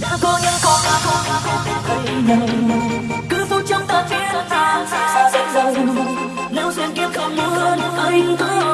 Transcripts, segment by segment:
đã có những con đã có đã có biết thấy nhau. Cứ phút trong ta thiên thang xa xa dễ dàng nếu duyên kiếp không muốn, anh cứ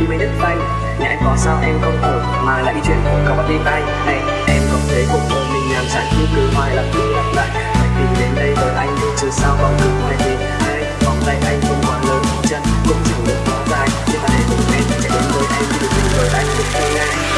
đi mấy đất tay nhà em có sao em không ở mà lại đi chuyện của cậu bắt đi tay. Này em có thế cuộc đời mình làm chán cứ cứ hoài lặp đi lặp lại. Phải tìm đến đây với anh nhưng chứ sao còn cứ hoài thì hay vòng tay anh không quá lớn, chân cũng chẳng được quá dài. Nhưng mà để cùng em chạy đến với em thì được mình với anh được ngay